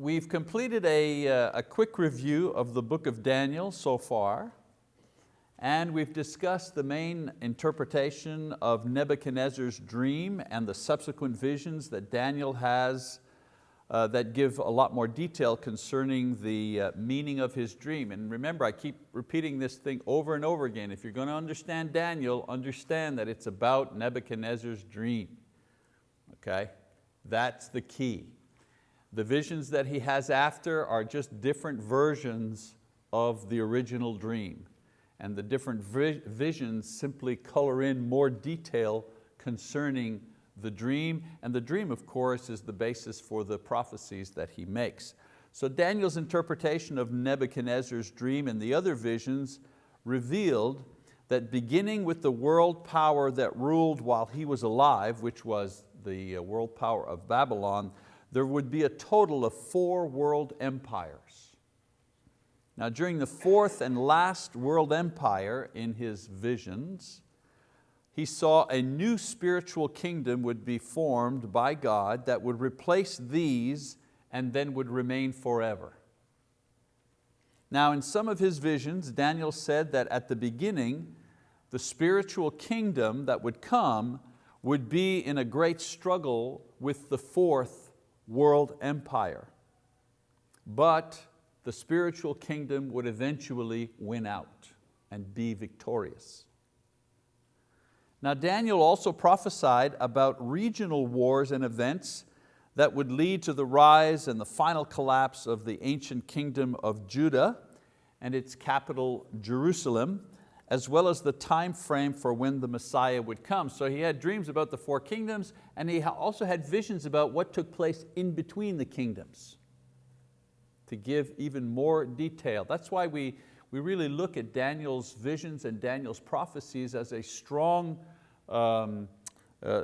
we've completed a, uh, a quick review of the book of Daniel so far, and we've discussed the main interpretation of Nebuchadnezzar's dream and the subsequent visions that Daniel has uh, that give a lot more detail concerning the uh, meaning of his dream. And remember, I keep repeating this thing over and over again. If you're going to understand Daniel, understand that it's about Nebuchadnezzar's dream. Okay, that's the key. The visions that he has after are just different versions of the original dream. And the different visions simply color in more detail concerning the dream, and the dream, of course, is the basis for the prophecies that he makes. So Daniel's interpretation of Nebuchadnezzar's dream and the other visions revealed that beginning with the world power that ruled while he was alive, which was the uh, world power of Babylon, there would be a total of four world empires. Now during the fourth and last world empire in his visions, he saw a new spiritual kingdom would be formed by God that would replace these and then would remain forever. Now in some of his visions, Daniel said that at the beginning, the spiritual kingdom that would come would be in a great struggle with the fourth world empire. But the spiritual kingdom would eventually win out and be victorious. Now Daniel also prophesied about regional wars and events that would lead to the rise and the final collapse of the ancient kingdom of Judah and its capital Jerusalem, as well as the time frame for when the Messiah would come. So he had dreams about the four kingdoms and he also had visions about what took place in between the kingdoms to give even more detail. That's why we, we really look at Daniel's visions and Daniel's prophecies as a strong um, uh,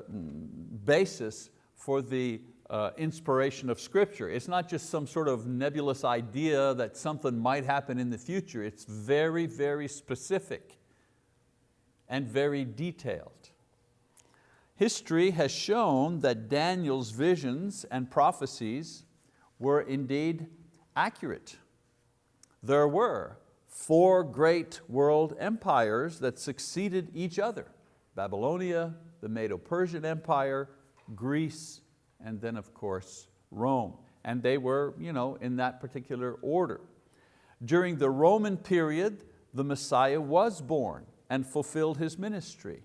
basis for the uh, inspiration of scripture. It's not just some sort of nebulous idea that something might happen in the future. It's very, very specific and very detailed. History has shown that Daniel's visions and prophecies were indeed accurate. There were four great world empires that succeeded each other. Babylonia, the Medo-Persian Empire, Greece, and then of course Rome. And they were you know, in that particular order. During the Roman period, the Messiah was born and fulfilled his ministry.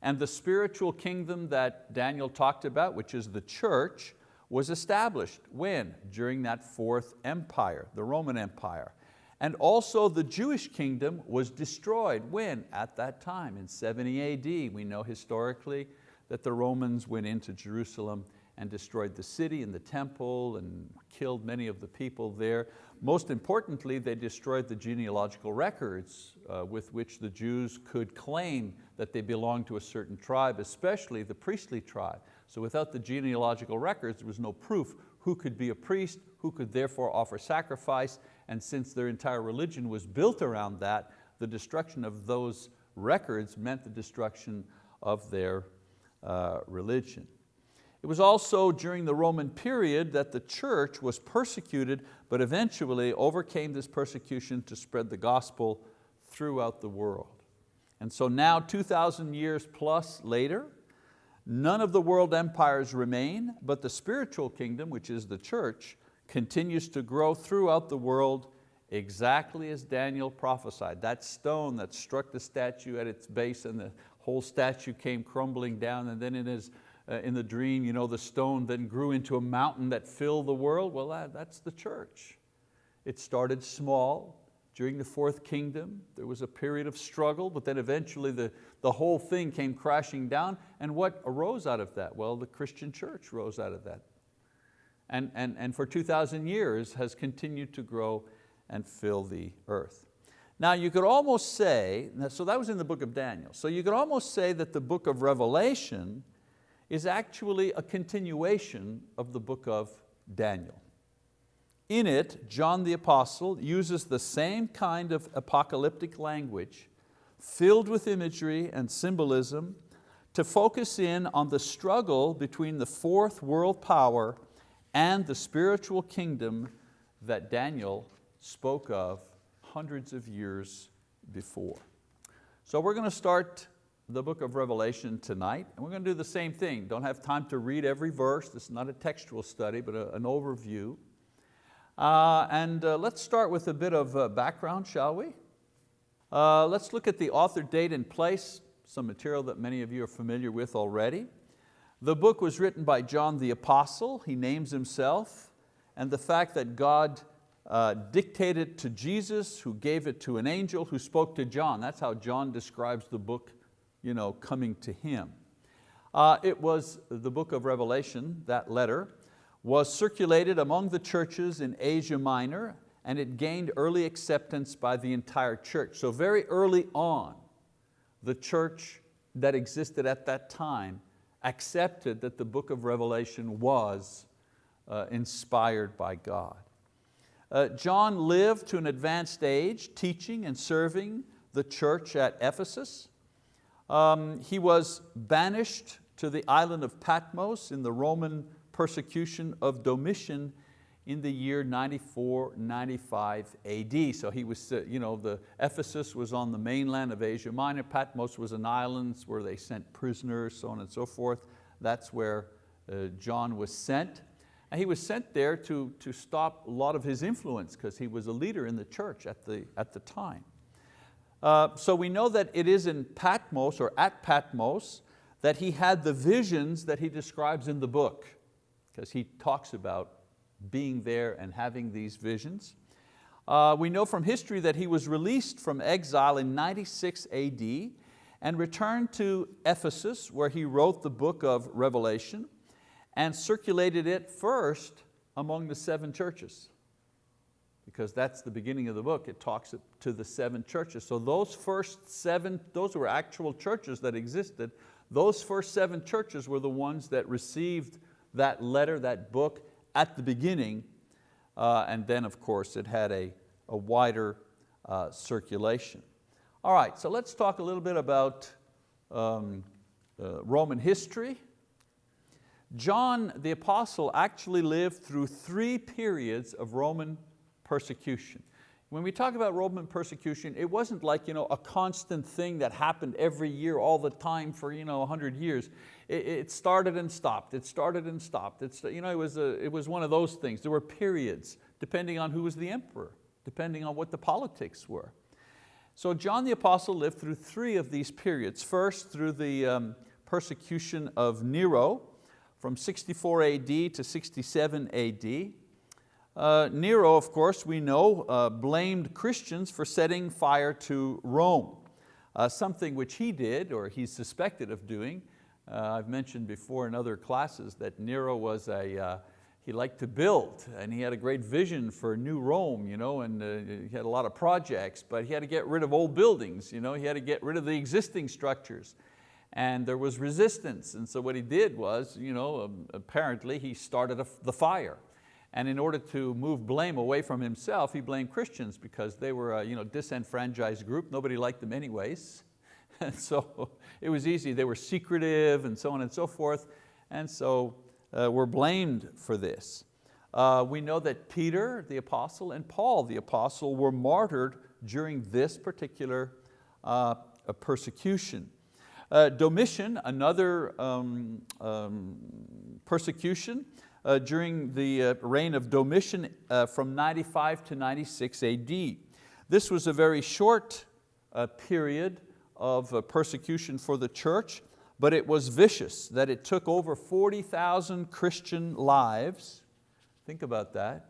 And the spiritual kingdom that Daniel talked about, which is the church, was established. When? During that fourth empire, the Roman Empire. And also the Jewish kingdom was destroyed. When? At that time, in 70 AD. We know historically that the Romans went into Jerusalem and destroyed the city and the temple and killed many of the people there. Most importantly, they destroyed the genealogical records uh, with which the Jews could claim that they belonged to a certain tribe, especially the priestly tribe. So without the genealogical records, there was no proof who could be a priest, who could therefore offer sacrifice, and since their entire religion was built around that, the destruction of those records meant the destruction of their uh, religion. It was also during the Roman period that the church was persecuted, but eventually overcame this persecution to spread the gospel throughout the world. And so now 2,000 years plus later, None of the world empires remain, but the spiritual kingdom, which is the church, continues to grow throughout the world exactly as Daniel prophesied. That stone that struck the statue at its base and the whole statue came crumbling down and then his, uh, Uh, in the dream, you know, the stone then grew into a mountain that filled the world. Well, that, that's the church. It started small, during the fourth kingdom, there was a period of struggle, but then eventually the, the whole thing came crashing down. And what arose out of that? Well, the Christian church rose out of that. And, and, and for 2,000 years has continued to grow and fill the earth. Now you could almost say, so that was in the book of Daniel, so you could almost say that the book of Revelation is actually a continuation of the book of Daniel. In it, John the Apostle uses the same kind of apocalyptic language filled with imagery and symbolism to focus in on the struggle between the fourth world power and the spiritual kingdom that Daniel spoke of hundreds of years before. So we're going to start the book of Revelation tonight, and we're going to do the same thing. Don't have time to read every verse, this is not a textual study, but a, an overview. Uh, and uh, let's start with a bit of uh, background, shall we? Uh, let's look at the author, date, and place, some material that many of you are familiar with already. The book was written by John the Apostle, he names himself, and the fact that God uh, dictated to Jesus, who gave it to an angel, who spoke to John. That's how John describes the book you know, coming to him. Uh, it was the book of Revelation, that letter, was circulated among the churches in Asia Minor and it gained early acceptance by the entire church. So very early on, the church that existed at that time accepted that the book of Revelation was uh, inspired by God. Uh, John lived to an advanced age, teaching and serving the church at Ephesus. Um, he was banished to the island of Patmos in the Roman persecution of Domitian in the year 94, 95 AD. So he was, uh, you know, the Ephesus was on the mainland of Asia Minor, Patmos was an island where they sent prisoners, so on and so forth. That's where uh, John was sent. And he was sent there to, to stop a lot of his influence because he was a leader in the church at the, at the time. Uh, so we know that it is in Patmos or at Patmos that he had the visions that he describes in the book because he talks about being there and having these visions. Uh, we know from history that he was released from exile in 96 AD and returned to Ephesus where he wrote the book of Revelation and circulated it first among the seven churches because that's the beginning of the book. It talks to the seven churches. So those first seven, those were actual churches that existed. Those first seven churches were the ones that received that letter, that book at the beginning. Uh, and then of course it had a, a wider uh, circulation. All right, so let's talk a little bit about um, uh, Roman history John the apostle actually lived through three periods of Roman persecution. When we talk about Roman persecution, it wasn't like you know, a constant thing that happened every year, all the time for you know, 100 years. It, it started and stopped, it started and stopped. It's, you know, it, was a, it was one of those things. There were periods, depending on who was the emperor, depending on what the politics were. So John the Apostle lived through three of these periods. First, through the um, persecution of Nero, from 64 AD to 67 AD. Uh, Nero, of course, we know, uh, blamed Christians for setting fire to Rome, uh, something which he did, or he's suspected of doing. Uh, I've mentioned before in other classes that Nero was a, uh, he liked to build, and he had a great vision for new Rome, you know, and uh, he had a lot of projects, but he had to get rid of old buildings, you know, he had to get rid of the existing structures and there was resistance. And so what he did was, you know, um, apparently he started the fire. And in order to move blame away from himself, he blamed Christians because they were a you know, disenfranchised group. Nobody liked them anyways. And so it was easy. They were secretive and so on and so forth. And so uh, we're blamed for this. Uh, we know that Peter, the apostle, and Paul, the apostle, were martyred during this particular uh, persecution. Uh, Domitian, another um, um, persecution uh, during the uh, reign of Domitian uh, from 95 to 96 AD. This was a very short uh, period of uh, persecution for the church, but it was vicious, that it took over 40,000 Christian lives. Think about that.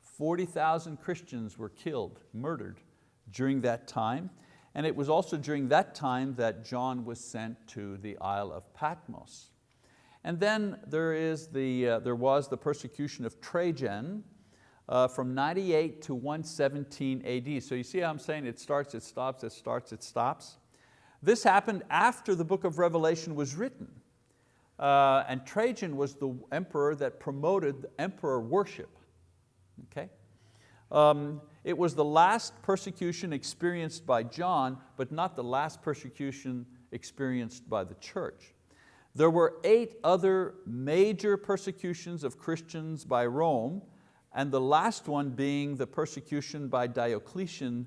40,000 Christians were killed, murdered during that time. And it was also during that time that John was sent to the Isle of Patmos. And then there, is the, uh, there was the persecution of Trajan uh, from 98 to 117 AD. So you see how I'm saying it starts, it stops, it starts, it stops. This happened after the book of Revelation was written. Uh, and Trajan was the emperor that promoted emperor worship. Okay? Um, it was the last persecution experienced by John, but not the last persecution experienced by the church. There were eight other major persecutions of Christians by Rome, and the last one being the persecution by Diocletian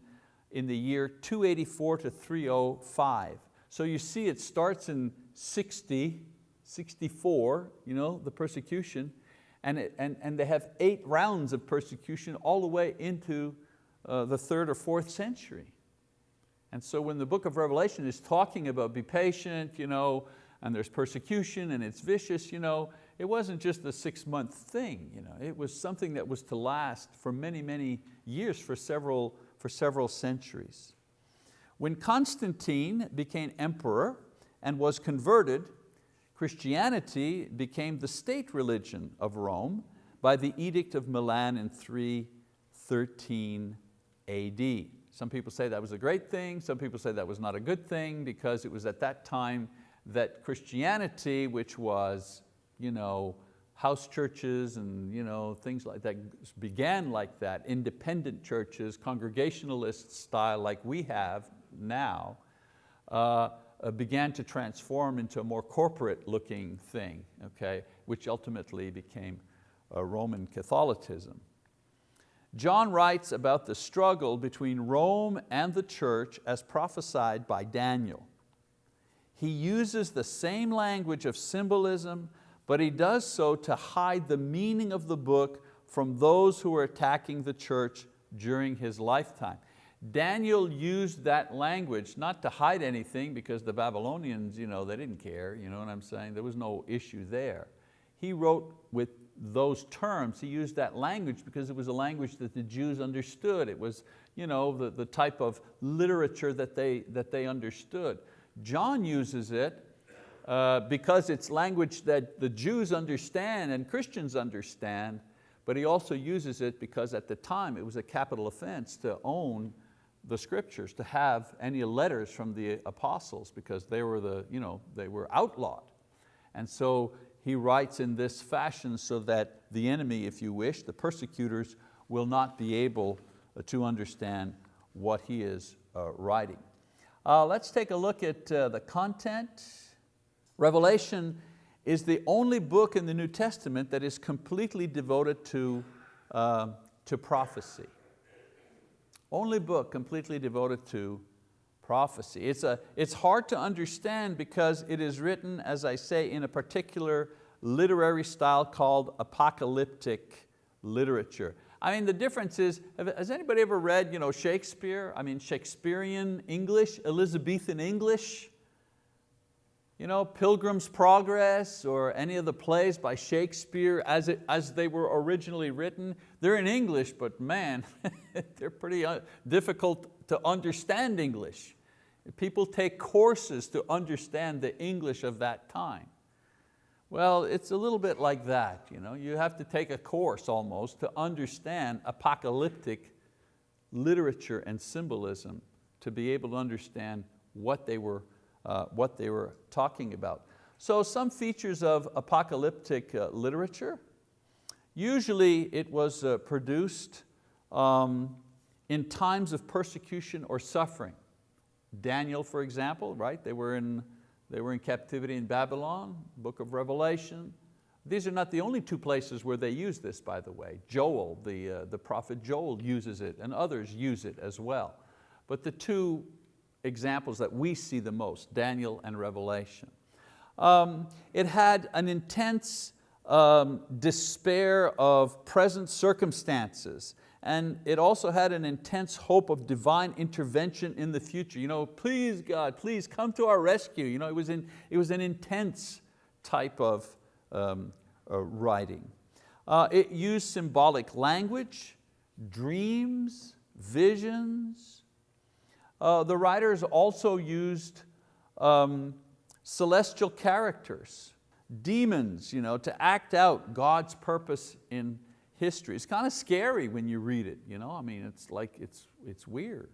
in the year 284 to 305. So you see it starts in 60, 64, you know, the persecution, and, it, and, and they have eight rounds of persecution all the way into uh, the third or fourth century. And so when the book of Revelation is talking about be patient, you know, and there's persecution and it's vicious, you know, it wasn't just a six month thing. You know, it was something that was to last for many, many years, for several, for several centuries. When Constantine became emperor and was converted, Christianity became the state religion of Rome by the Edict of Milan in 313 AD. Some people say that was a great thing, some people say that was not a good thing because it was at that time that Christianity, which was you know, house churches and you know, things like that began like that, independent churches, congregationalist style like we have now, uh, uh, began to transform into a more corporate looking thing, okay, which ultimately became uh, Roman Catholicism. John writes about the struggle between Rome and the church as prophesied by Daniel. He uses the same language of symbolism, but he does so to hide the meaning of the book from those who are attacking the church during his lifetime. Daniel used that language not to hide anything because the Babylonians, you know, they didn't care, you know what I'm saying? There was no issue there. He wrote with those terms, he used that language because it was a language that the Jews understood. It was you know, the, the type of literature that they, that they understood. John uses it uh, because it's language that the Jews understand and Christians understand, but he also uses it because at the time it was a capital offense to own the scriptures, to have any letters from the apostles because they were, the, you know, they were outlawed. And so he writes in this fashion so that the enemy, if you wish, the persecutors will not be able to understand what he is uh, writing. Uh, let's take a look at uh, the content. Revelation is the only book in the New Testament that is completely devoted to, uh, to prophecy. Only book completely devoted to prophecy. It's, a, it's hard to understand because it is written, as I say, in a particular literary style called apocalyptic literature. I mean, the difference is, has anybody ever read you know, Shakespeare? I mean, Shakespearean English, Elizabethan English? You know, Pilgrim's Progress or any of the plays by Shakespeare as, it, as they were originally written, they're in English, but man, they're pretty uh, difficult to understand English. People take courses to understand the English of that time. Well, it's a little bit like that. You, know? you have to take a course almost to understand apocalyptic literature and symbolism to be able to understand what they were uh, what they were talking about. So some features of apocalyptic uh, literature, usually it was uh, produced um, in times of persecution or suffering. Daniel, for example, right? They were in, they were in captivity in Babylon, book of Revelation. These are not the only two places where they use this, by the way. Joel, the, uh, the prophet Joel uses it and others use it as well. But the two examples that we see the most, Daniel and Revelation. Um, it had an intense um, despair of present circumstances and it also had an intense hope of divine intervention in the future. You know, please God, please come to our rescue. You know, it, was in, it was an intense type of um, uh, writing. Uh, it used symbolic language, dreams, visions, uh, the writers also used um, celestial characters, demons, you know, to act out God's purpose in history. It's kind of scary when you read it. You know? I mean, it's like, it's, it's weird.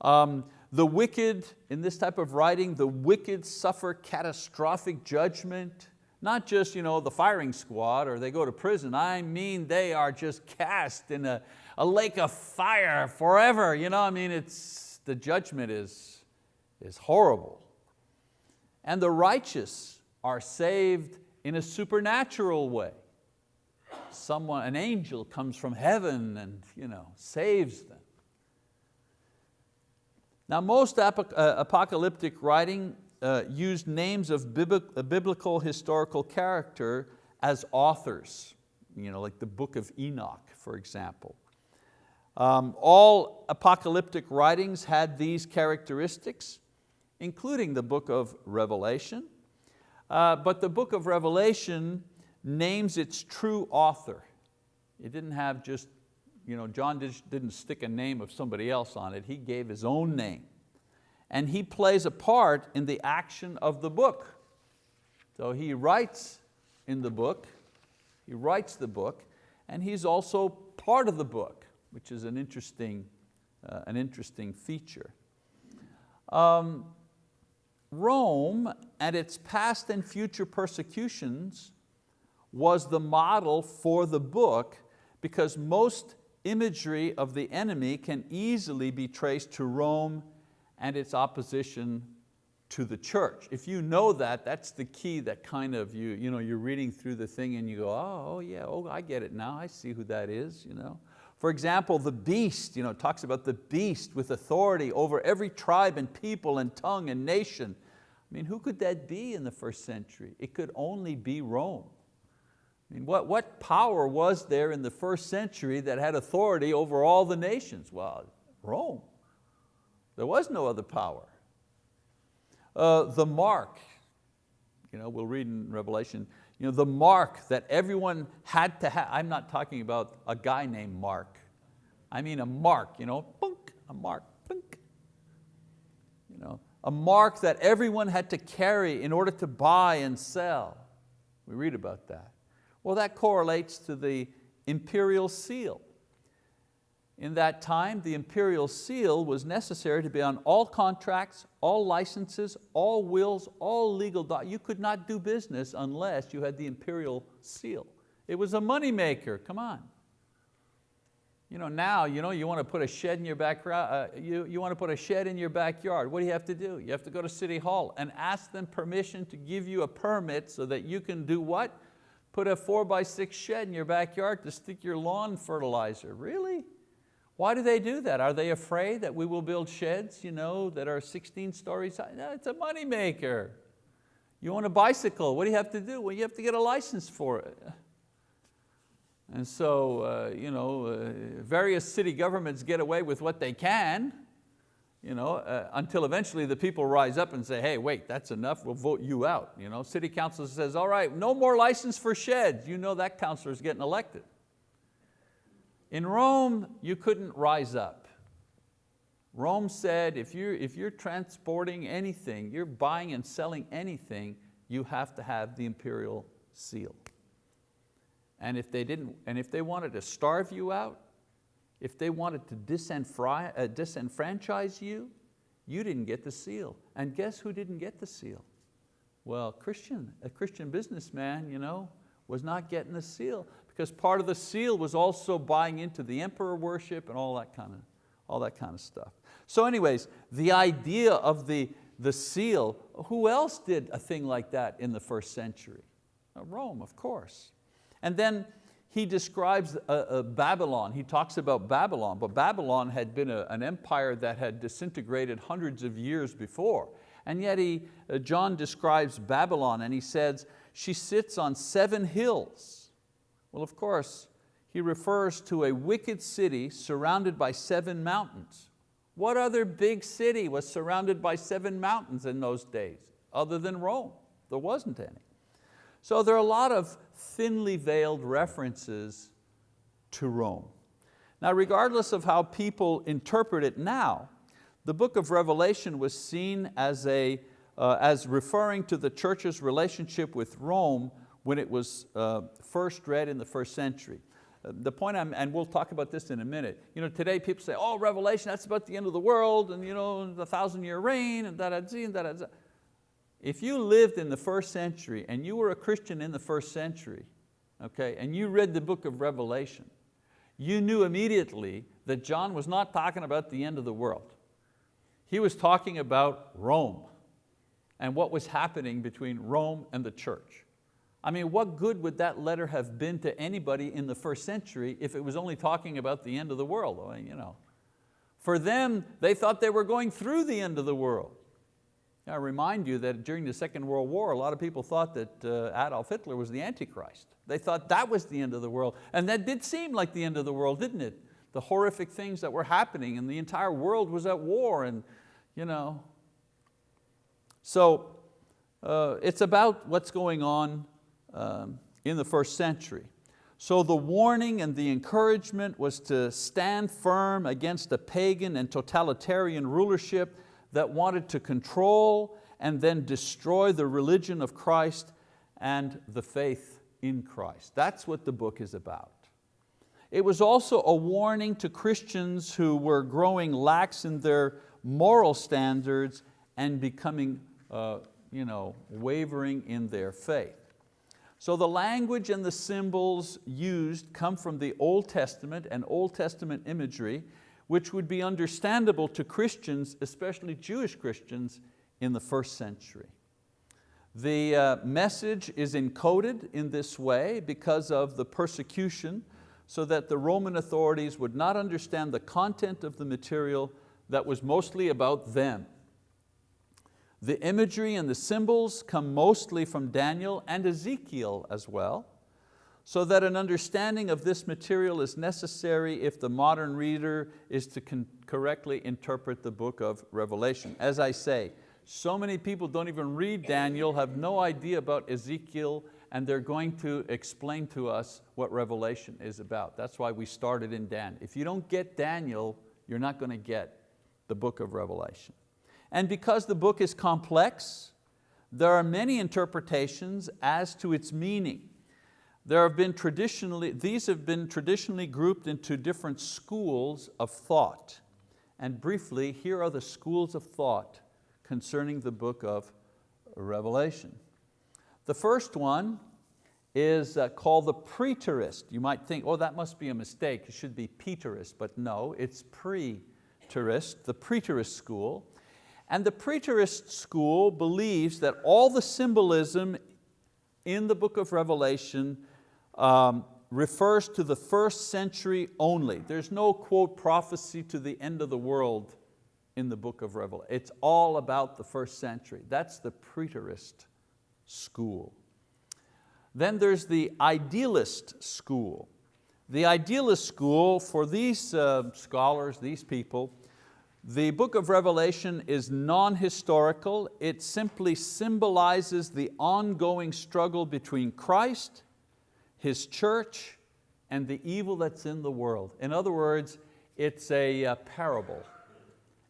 Um, the wicked, in this type of writing, the wicked suffer catastrophic judgment, not just you know, the firing squad or they go to prison, I mean they are just cast in a, a lake of fire forever. You know, I mean, it's, the judgment is, is horrible. And the righteous are saved in a supernatural way. Someone, an angel comes from heaven and you know, saves them. Now most uh, apocalyptic writing uh, used names of biblical historical character as authors, you know, like the book of Enoch, for example. Um, all apocalyptic writings had these characteristics, including the book of Revelation. Uh, but the book of Revelation names its true author. It didn't have just, you know, John didn't stick a name of somebody else on it, he gave his own name. And he plays a part in the action of the book. So he writes in the book, he writes the book, and he's also part of the book, which is an interesting, uh, an interesting feature. Um, Rome and its past and future persecutions was the model for the book because most imagery of the enemy can easily be traced to Rome and its opposition to the church. If you know that, that's the key that kind of, you, you know, you're reading through the thing and you go, oh, oh yeah, oh, I get it now, I see who that is. You know? For example, the beast, you know, talks about the beast with authority over every tribe and people and tongue and nation. I mean, who could that be in the first century? It could only be Rome. Mean, what, what power was there in the first century that had authority over all the nations? Well, Rome. There was no other power. Uh, the mark, you know, we'll read in Revelation, you know, the mark that everyone had to have, I'm not talking about a guy named Mark. I mean a mark, you know, a mark. You know, a mark that everyone had to carry in order to buy and sell. We read about that. Well, that correlates to the imperial seal. In that time, the imperial seal was necessary to be on all contracts, all licenses, all wills, all legal documents. You could not do business unless you had the imperial seal. It was a money maker, come on. You know, now you, know, you want to put a shed in your backyard, uh, you, you want to put a shed in your backyard. What do you have to do? You have to go to City Hall and ask them permission to give you a permit so that you can do what? Put a four by six shed in your backyard to stick your lawn fertilizer. Really? Why do they do that? Are they afraid that we will build sheds you know, that are 16 stories high? No, it's a money maker. You want a bicycle, what do you have to do? Well, you have to get a license for it. And so uh, you know, uh, various city governments get away with what they can you know, uh, until eventually the people rise up and say, hey, wait, that's enough, we'll vote you out. You know, city council says, all right, no more license for sheds. You know that councilor is getting elected. In Rome, you couldn't rise up. Rome said, if you're, if you're transporting anything, you're buying and selling anything, you have to have the imperial seal. And if they, didn't, and if they wanted to starve you out, if they wanted to uh, disenfranchise you, you didn't get the seal. And guess who didn't get the seal? Well, Christian, a Christian businessman you know, was not getting the seal because part of the seal was also buying into the emperor worship and all that kind of, all that kind of stuff. So anyways, the idea of the, the seal, who else did a thing like that in the first century? Uh, Rome, of course. And then he describes Babylon, he talks about Babylon, but Babylon had been a, an empire that had disintegrated hundreds of years before. And yet he, uh, John describes Babylon and he says, she sits on seven hills well, of course, he refers to a wicked city surrounded by seven mountains. What other big city was surrounded by seven mountains in those days, other than Rome? There wasn't any. So there are a lot of thinly veiled references to Rome. Now, regardless of how people interpret it now, the book of Revelation was seen as, a, uh, as referring to the church's relationship with Rome when it was uh, first read in the first century. Uh, the point I'm, and we'll talk about this in a minute, you know, today people say, oh, Revelation, that's about the end of the world, and you know, the thousand year reign, and da da da da da. If you lived in the first century and you were a Christian in the first century, okay, and you read the book of Revelation, you knew immediately that John was not talking about the end of the world. He was talking about Rome. and what was happening between Rome and the church. I mean, what good would that letter have been to anybody in the first century if it was only talking about the end of the world? I mean, you know. For them, they thought they were going through the end of the world. I remind you that during the Second World War, a lot of people thought that uh, Adolf Hitler was the Antichrist. They thought that was the end of the world. And that did seem like the end of the world, didn't it? The horrific things that were happening and the entire world was at war and you know. So uh, it's about what's going on um, in the first century. So the warning and the encouragement was to stand firm against a pagan and totalitarian rulership that wanted to control and then destroy the religion of Christ and the faith in Christ. That's what the book is about. It was also a warning to Christians who were growing lax in their moral standards and becoming uh, you know, wavering in their faith. So the language and the symbols used come from the Old Testament and Old Testament imagery, which would be understandable to Christians, especially Jewish Christians, in the first century. The uh, message is encoded in this way because of the persecution so that the Roman authorities would not understand the content of the material that was mostly about them. The imagery and the symbols come mostly from Daniel and Ezekiel as well, so that an understanding of this material is necessary if the modern reader is to correctly interpret the book of Revelation. As I say, so many people don't even read Daniel, have no idea about Ezekiel, and they're going to explain to us what Revelation is about. That's why we started in Dan. If you don't get Daniel, you're not going to get the book of Revelation. And because the book is complex, there are many interpretations as to its meaning. There have been traditionally, these have been traditionally grouped into different schools of thought. And briefly, here are the schools of thought concerning the book of Revelation. The first one is uh, called the preterist. You might think, oh, that must be a mistake, it should be Peterist, but no, it's preterist, the preterist school. And the preterist school believes that all the symbolism in the book of Revelation um, refers to the first century only. There's no quote prophecy to the end of the world in the book of Revelation. It's all about the first century. That's the preterist school. Then there's the idealist school. The idealist school, for these uh, scholars, these people, the book of Revelation is non-historical. It simply symbolizes the ongoing struggle between Christ, His church, and the evil that's in the world. In other words, it's a, a parable.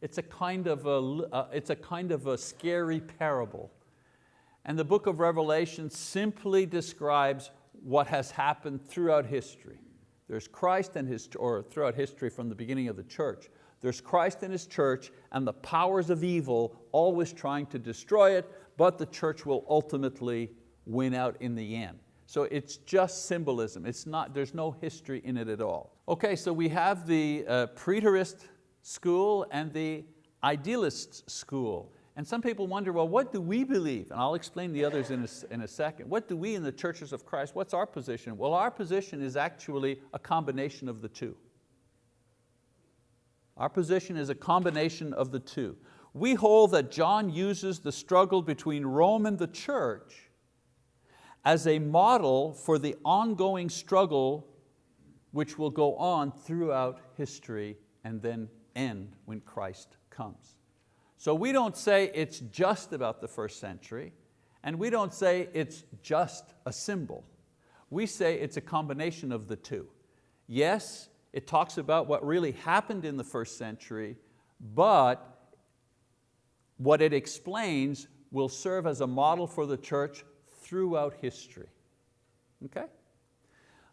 It's a, kind of a, uh, it's a kind of a scary parable. And the book of Revelation simply describes what has happened throughout history. There's Christ and His, or throughout history from the beginning of the church. There's Christ and His church and the powers of evil always trying to destroy it, but the church will ultimately win out in the end. So it's just symbolism. It's not, there's no history in it at all. Okay, so we have the uh, preterist school and the idealist school. And some people wonder, well, what do we believe? And I'll explain the others in a, in a second. What do we in the churches of Christ, what's our position? Well, our position is actually a combination of the two. Our position is a combination of the two. We hold that John uses the struggle between Rome and the church as a model for the ongoing struggle which will go on throughout history and then end when Christ comes. So we don't say it's just about the first century, and we don't say it's just a symbol. We say it's a combination of the two. Yes, it talks about what really happened in the first century, but what it explains will serve as a model for the church throughout history. Okay?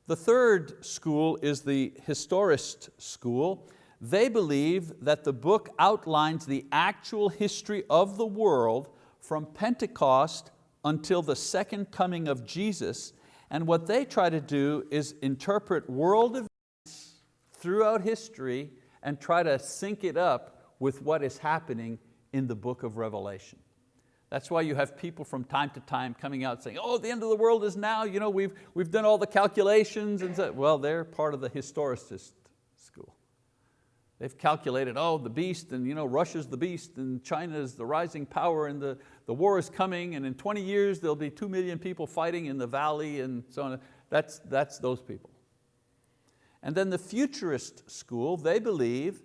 The third school is the historicist school. They believe that the book outlines the actual history of the world from Pentecost until the second coming of Jesus, and what they try to do is interpret world events throughout history and try to sync it up with what is happening in the book of Revelation. That's why you have people from time to time coming out saying, oh, the end of the world is now, you know, we've, we've done all the calculations. And so, well, they're part of the historicist school. They've calculated, oh, the beast, and you know, Russia's the beast, and China is the rising power, and the, the war is coming, and in 20 years there'll be two million people fighting in the valley, and so on. That's, that's those people. And then the futurist school, they believe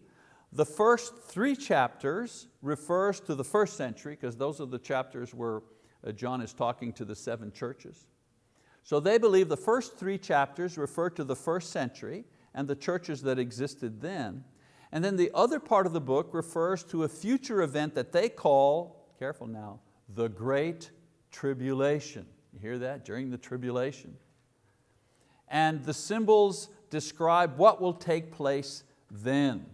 the first three chapters refers to the first century, because those are the chapters where uh, John is talking to the seven churches. So they believe the first three chapters refer to the first century and the churches that existed then. And then the other part of the book refers to a future event that they call, careful now, the Great Tribulation. You hear that? During the tribulation. And the symbols describe what will take place then.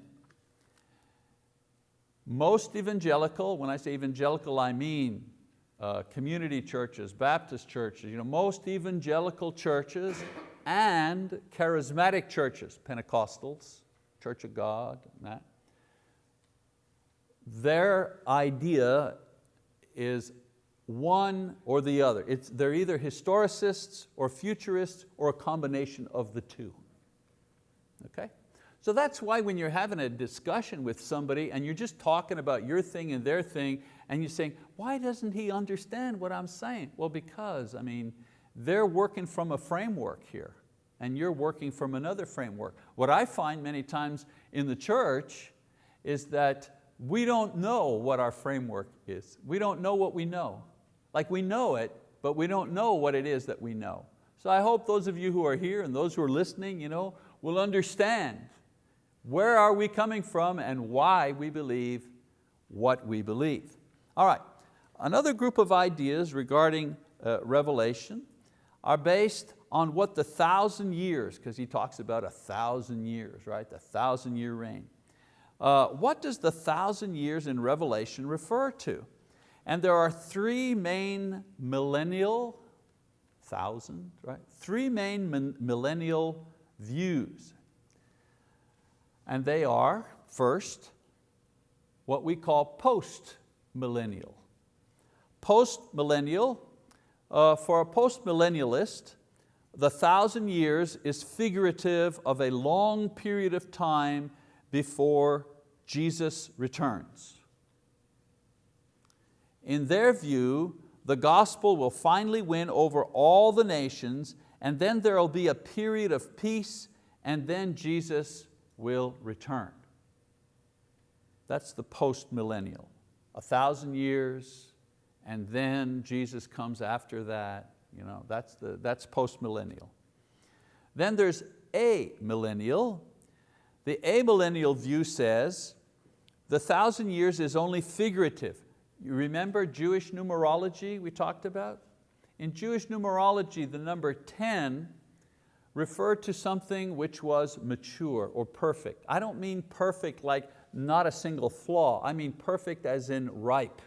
Most evangelical, when I say evangelical I mean uh, community churches, Baptist churches, you know, most evangelical churches and charismatic churches, Pentecostals, Church of God, that, their idea is one or the other. It's, they're either historicists or futurists or a combination of the two. Okay? So that's why when you're having a discussion with somebody and you're just talking about your thing and their thing and you're saying, why doesn't he understand what I'm saying? Well, because, I mean, they're working from a framework here and you're working from another framework. What I find many times in the church is that we don't know what our framework is. We don't know what we know. Like we know it, but we don't know what it is that we know. So I hope those of you who are here and those who are listening you know, will understand where are we coming from and why we believe what we believe. All right, another group of ideas regarding uh, Revelation are based on what the thousand years, because he talks about a thousand years, right? The thousand year reign. Uh, what does the thousand years in Revelation refer to? And there are three main millennial, thousand, right? Three main millennial views. And they are, first, what we call post-millennial. Post-millennial, uh, for a post-millennialist, the thousand years is figurative of a long period of time before Jesus returns. In their view, the gospel will finally win over all the nations and then there will be a period of peace and then Jesus will return. That's the post-millennial. A thousand years and then Jesus comes after that. You know, that's, the, that's post-millennial. Then there's amillennial. The amillennial view says the thousand years is only figurative. You remember Jewish numerology we talked about? In Jewish numerology, the number 10 referred to something which was mature or perfect. I don't mean perfect like not a single flaw, I mean perfect as in ripe.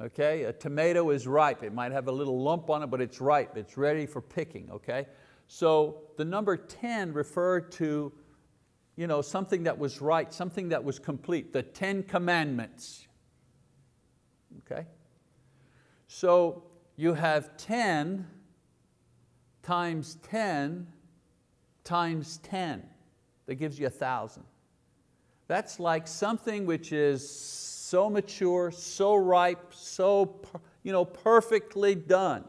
Okay, a tomato is ripe. It might have a little lump on it, but it's ripe, it's ready for picking, okay? So the number 10 referred to you know, something that was right, something that was complete, the 10 commandments, okay? So you have 10 times 10 times 10. That gives you a thousand. That's like something which is so mature, so ripe, so you know, perfectly done.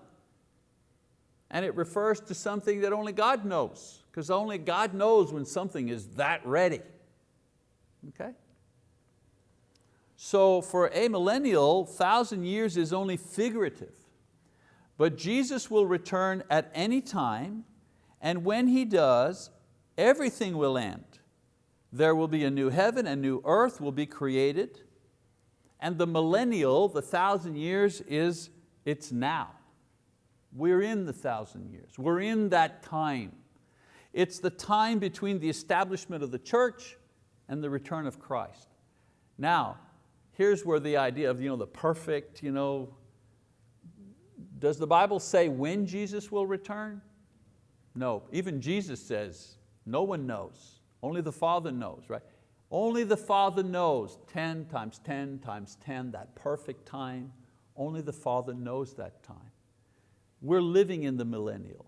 And it refers to something that only God knows, because only God knows when something is that ready. Okay? So for a millennial, thousand years is only figurative. But Jesus will return at any time, and when He does, everything will end. There will be a new heaven, a new earth will be created, and the millennial, the thousand years, is it's now. We're in the thousand years. We're in that time. It's the time between the establishment of the church and the return of Christ. Now, here's where the idea of you know, the perfect, you know, does the Bible say when Jesus will return? No, even Jesus says, no one knows, only the Father knows, right? Only the Father knows 10 times 10 times 10, that perfect time, Only the Father knows that time. We're living in the millennial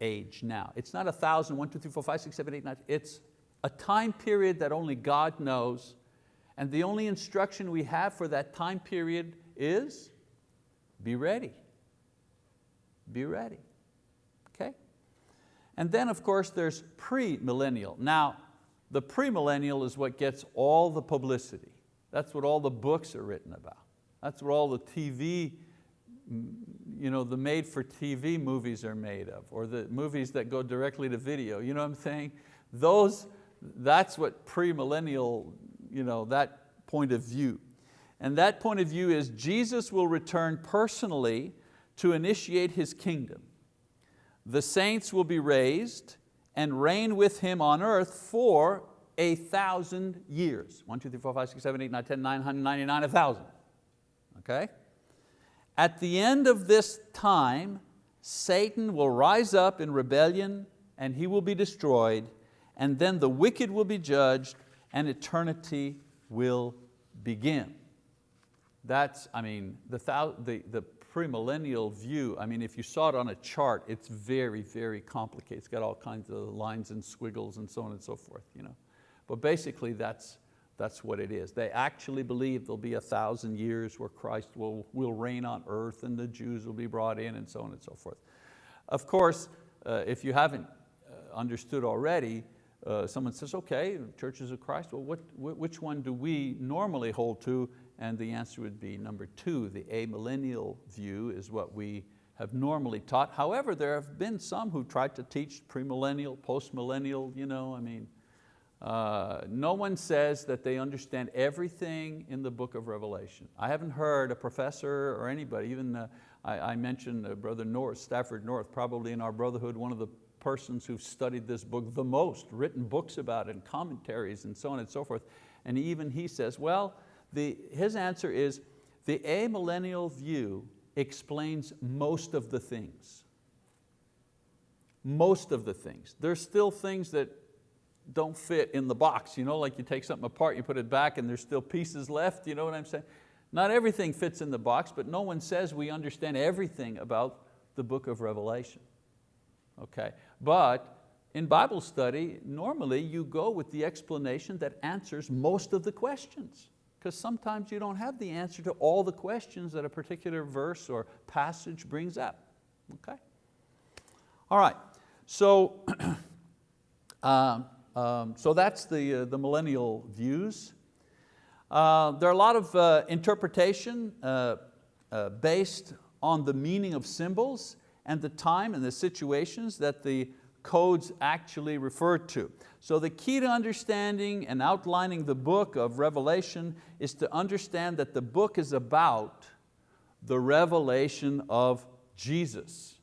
age now. It's not a thousand, one, two, three, four, five, six, seven, eight, nine. It's a time period that only God knows. And the only instruction we have for that time period is be ready. Be ready. Okay? And then of course there's pre-millennial. Now, the premillennial is what gets all the publicity. That's what all the books are written about. That's what all the TV, mm, you know, the made for TV movies are made of, or the movies that go directly to video, you know what I'm saying? Those, that's what premillennial, you know, that point of view. And that point of view is Jesus will return personally to initiate His kingdom. The saints will be raised, and reign with him on earth for a thousand years. One, two, three, four, five, six, seven, eight, nine, 10, 999, a thousand. Okay? At the end of this time, Satan will rise up in rebellion and he will be destroyed, and then the wicked will be judged and eternity will begin. That's, I mean, the, the, the premillennial view, I mean, if you saw it on a chart, it's very, very complicated. It's got all kinds of lines and squiggles and so on and so forth. You know? But basically that's, that's what it is. They actually believe there'll be a thousand years where Christ will, will reign on earth and the Jews will be brought in and so on and so forth. Of course, uh, if you haven't uh, understood already, uh, someone says, okay, churches of Christ, well, what, which one do we normally hold to? And the answer would be number two, the amillennial view is what we have normally taught. However, there have been some who tried to teach premillennial, postmillennial, you know, I mean, uh, no one says that they understand everything in the book of Revelation. I haven't heard a professor or anybody, even uh, I, I, mentioned uh, Brother North, Stafford North, probably in our brotherhood, one of the persons who've studied this book the most, written books about it and commentaries and so on and so forth. And even he says, well, the, his answer is, the amillennial view explains most of the things. Most of the things. There's still things that don't fit in the box, you know, like you take something apart, you put it back and there's still pieces left, you know what I'm saying? Not everything fits in the box, but no one says we understand everything about the book of Revelation. Okay, but in Bible study, normally you go with the explanation that answers most of the questions because sometimes you don't have the answer to all the questions that a particular verse or passage brings up. Okay? All right, so, uh, um, so that's the, uh, the millennial views. Uh, there are a lot of uh, interpretation uh, uh, based on the meaning of symbols and the time and the situations that the codes actually refer to. So the key to understanding and outlining the book of Revelation is to understand that the book is about the revelation of Jesus.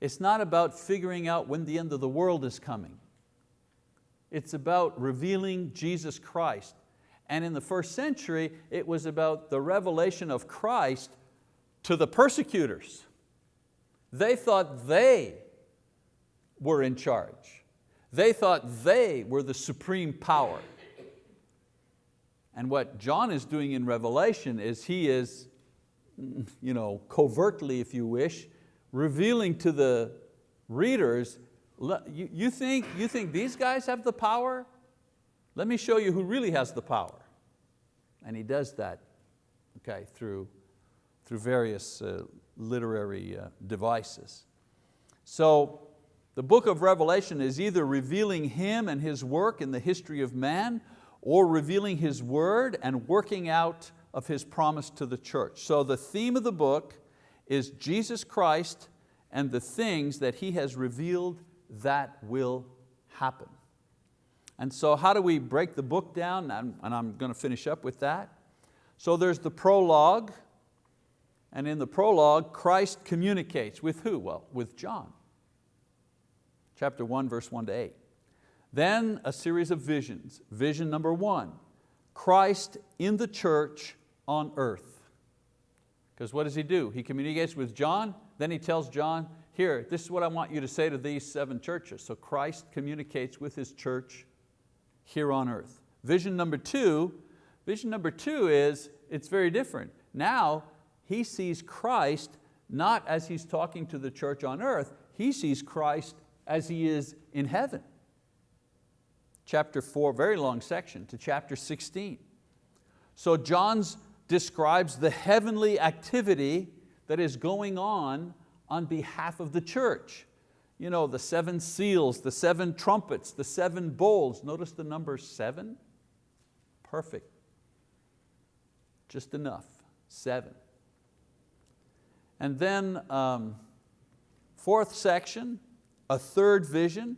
It's not about figuring out when the end of the world is coming. It's about revealing Jesus Christ. And in the first century, it was about the revelation of Christ to the persecutors. They thought they were in charge. They thought they were the supreme power. And what John is doing in Revelation is he is, you know, covertly, if you wish, revealing to the readers, you, think, you think these guys have the power? Let me show you who really has the power. And he does that okay, through, through various uh, literary uh, devices. So the book of Revelation is either revealing Him and His work in the history of man or revealing His word and working out of His promise to the church. So the theme of the book is Jesus Christ and the things that He has revealed that will happen. And so how do we break the book down? And I'm going to finish up with that. So there's the prologue, and in the prologue, Christ communicates with who? Well, with John chapter 1, verse 1 to 8. Then a series of visions. Vision number one, Christ in the church on earth. Because what does He do? He communicates with John, then He tells John, here, this is what I want you to say to these seven churches. So Christ communicates with His church here on earth. Vision number two, vision number two is, it's very different. Now, he sees Christ not as he's talking to the church on earth, he sees Christ as he is in heaven. Chapter four, very long section, to chapter 16. So John's describes the heavenly activity that is going on on behalf of the church. You know, the seven seals, the seven trumpets, the seven bowls. Notice the number seven? Perfect. Just enough, seven. And then um, fourth section, a third vision,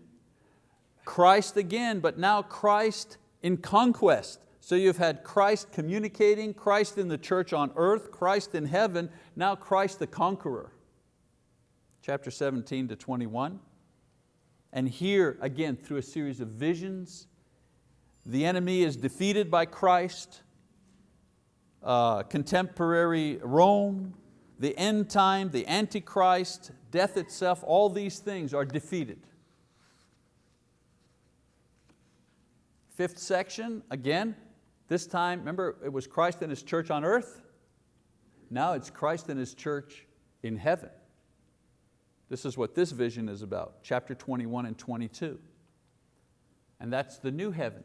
Christ again, but now Christ in conquest. So you've had Christ communicating, Christ in the church on earth, Christ in heaven, now Christ the conqueror. Chapter 17 to 21. And here, again, through a series of visions, the enemy is defeated by Christ, uh, contemporary Rome, the end time, the Antichrist, death itself, all these things are defeated. Fifth section, again, this time, remember, it was Christ and His church on earth. Now it's Christ and His church in heaven. This is what this vision is about, chapter 21 and 22. And that's the new heaven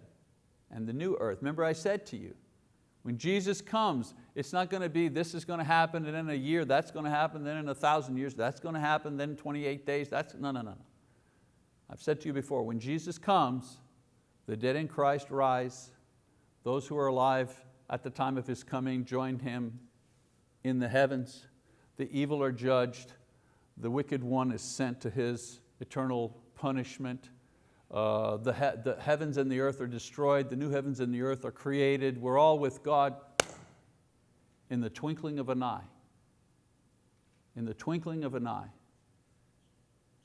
and the new earth. Remember I said to you, when Jesus comes, it's not going to be this is going to happen and in a year that's going to happen, then in a thousand years that's going to happen, then 28 days, that's, no, no, no. I've said to you before, when Jesus comes, the dead in Christ rise, those who are alive at the time of His coming join Him in the heavens. The evil are judged. The wicked one is sent to his eternal punishment. Uh, the, he the heavens and the earth are destroyed. The new heavens and the earth are created. We're all with God in the twinkling of an eye. In the twinkling of an eye.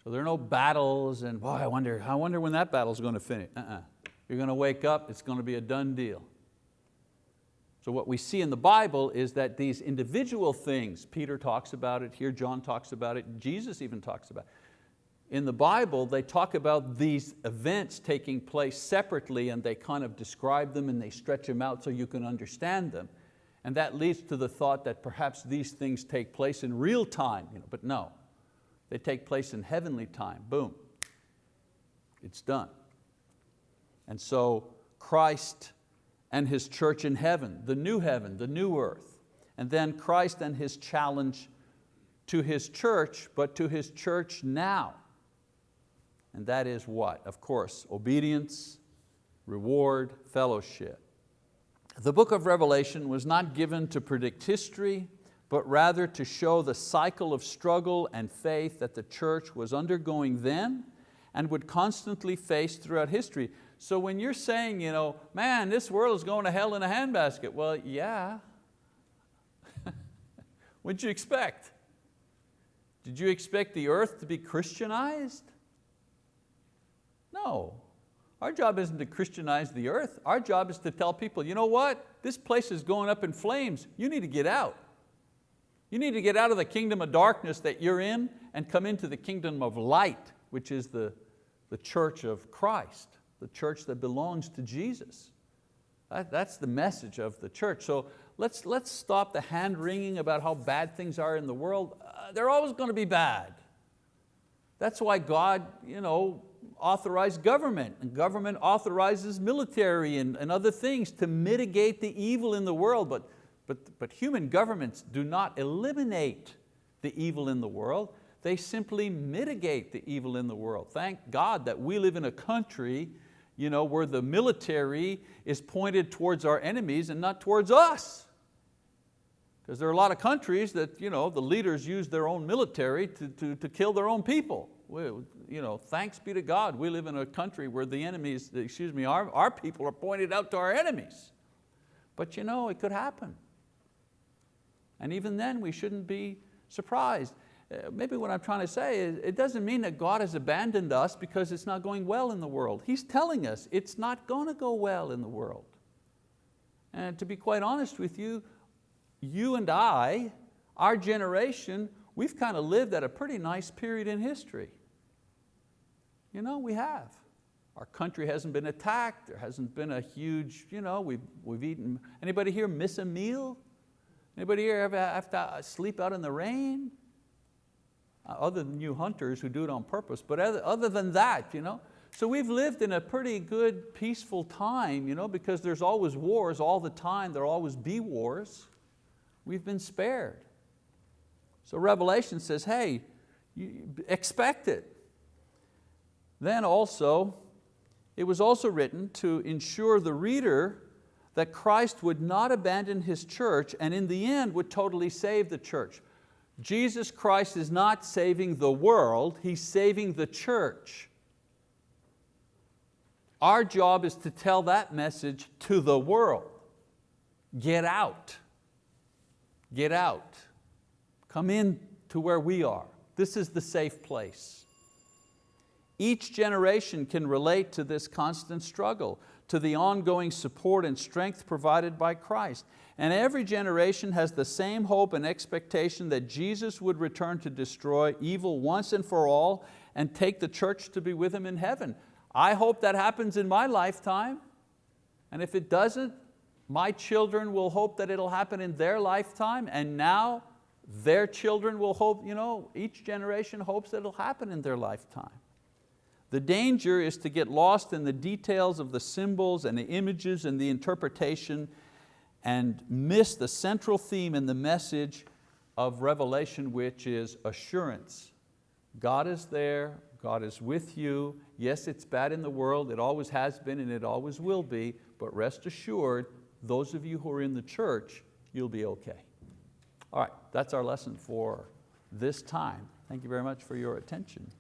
So there are no battles and boy, I wonder, I wonder when that battle's going to finish. Uh -uh. You're going to wake up, it's going to be a done deal. So what we see in the Bible is that these individual things, Peter talks about it here, John talks about it, Jesus even talks about it. In the Bible, they talk about these events taking place separately and they kind of describe them and they stretch them out so you can understand them. And that leads to the thought that perhaps these things take place in real time, you know, but no, they take place in heavenly time, boom, it's done. And so Christ and His church in heaven, the new heaven, the new earth. And then Christ and His challenge to His church, but to His church now. And that is what? Of course, obedience, reward, fellowship. The book of Revelation was not given to predict history, but rather to show the cycle of struggle and faith that the church was undergoing then and would constantly face throughout history. So when you're saying, you know, man, this world is going to hell in a handbasket, well, yeah. What'd you expect? Did you expect the earth to be Christianized? No. Our job isn't to Christianize the earth. Our job is to tell people, you know what? This place is going up in flames. You need to get out. You need to get out of the kingdom of darkness that you're in and come into the kingdom of light, which is the, the church of Christ the church that belongs to Jesus. That, that's the message of the church. So let's, let's stop the hand wringing about how bad things are in the world. Uh, they're always going to be bad. That's why God you know, authorized government, and government authorizes military and, and other things to mitigate the evil in the world, but, but, but human governments do not eliminate the evil in the world, they simply mitigate the evil in the world. Thank God that we live in a country you know, where the military is pointed towards our enemies and not towards us. Because there are a lot of countries that you know, the leaders use their own military to, to, to kill their own people. We, you know, thanks be to God, we live in a country where the enemies, excuse me, our, our people are pointed out to our enemies. But you know, it could happen. And even then we shouldn't be surprised. Uh, maybe what I'm trying to say is it doesn't mean that God has abandoned us because it's not going well in the world. He's telling us it's not going to go well in the world. And to be quite honest with you, you and I, our generation, we've kind of lived at a pretty nice period in history. You know, we have. Our country hasn't been attacked, there hasn't been a huge, you know, we've, we've eaten, anybody here miss a meal? Anybody here ever have to sleep out in the rain? Uh, Other than you hunters who do it on purpose, but other, other than that, you know. So we've lived in a pretty good, peaceful time, you know, because there's always wars all the time, there'll always be wars. We've been spared. So Revelation says, hey, expect it. Then also, it was also written to ensure the reader that Christ would not abandon His church and in the end would totally save the church. Jesus Christ is not saving the world, He's saving the church. Our job is to tell that message to the world. Get out. Get out. Come in to where we are. This is the safe place. Each generation can relate to this constant struggle, to the ongoing support and strength provided by Christ. And every generation has the same hope and expectation that Jesus would return to destroy evil once and for all and take the church to be with Him in heaven. I hope that happens in my lifetime. And if it doesn't, my children will hope that it'll happen in their lifetime and now their children will hope, you know, each generation hopes that it'll happen in their lifetime. The danger is to get lost in the details of the symbols and the images and the interpretation and miss the central theme in the message of Revelation, which is assurance. God is there, God is with you. Yes, it's bad in the world, it always has been and it always will be, but rest assured, those of you who are in the church, you'll be okay. All right, that's our lesson for this time. Thank you very much for your attention.